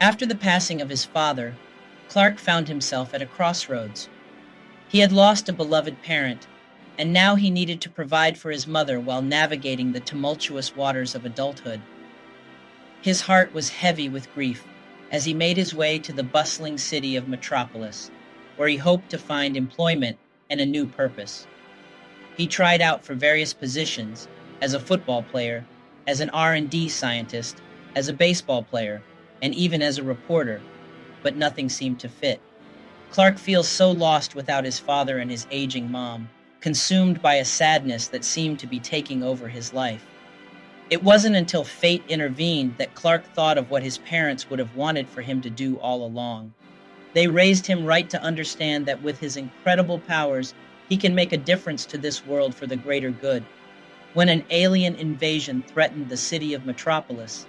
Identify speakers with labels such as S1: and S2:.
S1: After the passing of his father, Clark found himself at a crossroads. He had lost a beloved parent, and now he needed to provide for his mother while navigating the tumultuous waters of adulthood. His heart was heavy with grief as he made his way to the bustling city of Metropolis, where he hoped to find employment and a new purpose. He tried out for various positions as a football player, as an R&D scientist, as a baseball player, and even as a reporter, but nothing seemed to fit. Clark feels so lost without his father and his aging mom, consumed by a sadness that seemed to be taking over his life. It wasn't until fate intervened that Clark thought of what his parents would have wanted for him to do all along. They raised him right to understand that with his incredible powers, he can make a difference to this world for the greater good. When an alien invasion threatened the city of Metropolis,